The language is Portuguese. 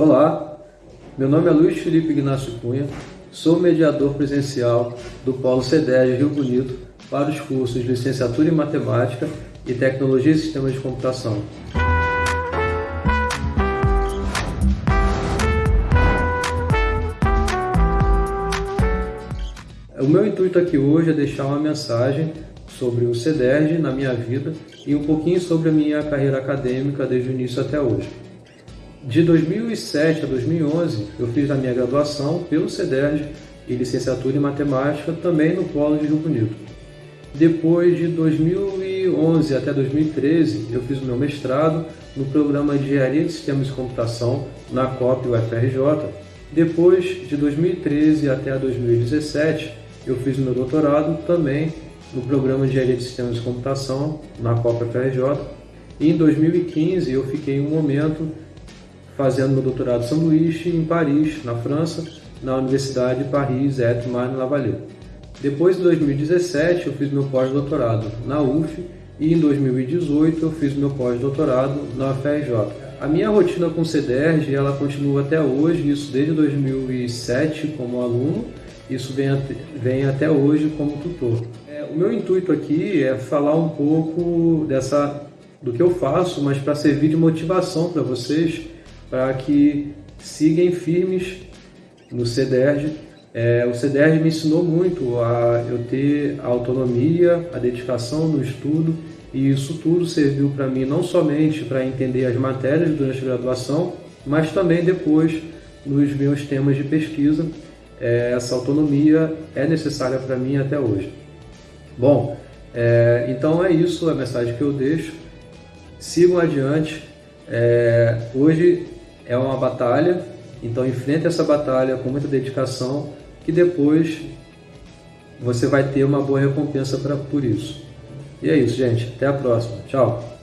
Olá, meu nome é Luiz Felipe Ignacio Cunha, sou mediador presencial do Polo CEDES Rio Bonito para os cursos de Licenciatura em Matemática e Tecnologia e Sistemas de Computação. O meu intuito aqui hoje é deixar uma mensagem sobre o CEDERJ na minha vida e um pouquinho sobre a minha carreira acadêmica desde o início até hoje. De 2007 a 2011, eu fiz a minha graduação pelo CEDERJ e licenciatura em matemática também no Polo de Rio Bonito. Depois de 2011 até 2013, eu fiz o meu mestrado no programa de Engenharia de Sistemas de Computação na COP UFRJ. Depois de 2013 até 2017, eu fiz o meu doutorado também no programa de Engenharia de Sistemas de Computação na Copa FRJ. E em 2015 eu fiquei um momento fazendo meu doutorado sanduíche em Paris, na França, na Universidade de Paris et Marne-la-Vallée. Depois de 2017 eu fiz meu pós-doutorado na UF e em 2018 eu fiz meu pós-doutorado na UFRJ. A minha rotina com o CDERG ela continua até hoje, isso desde 2007 como aluno isso vem, vem até hoje como tutor. É, o meu intuito aqui é falar um pouco dessa, do que eu faço, mas para servir de motivação para vocês, para que sigam firmes no CEDERJ. É, o CEDERJ me ensinou muito a eu ter a autonomia, a dedicação no estudo, e isso tudo serviu para mim não somente para entender as matérias durante a graduação, mas também depois nos meus temas de pesquisa é, essa autonomia é necessária para mim até hoje. Bom, é, então é isso a mensagem que eu deixo. Sigam adiante. É, hoje é uma batalha, então enfrente essa batalha com muita dedicação, que depois você vai ter uma boa recompensa pra, por isso. E é isso, gente. Até a próxima. Tchau.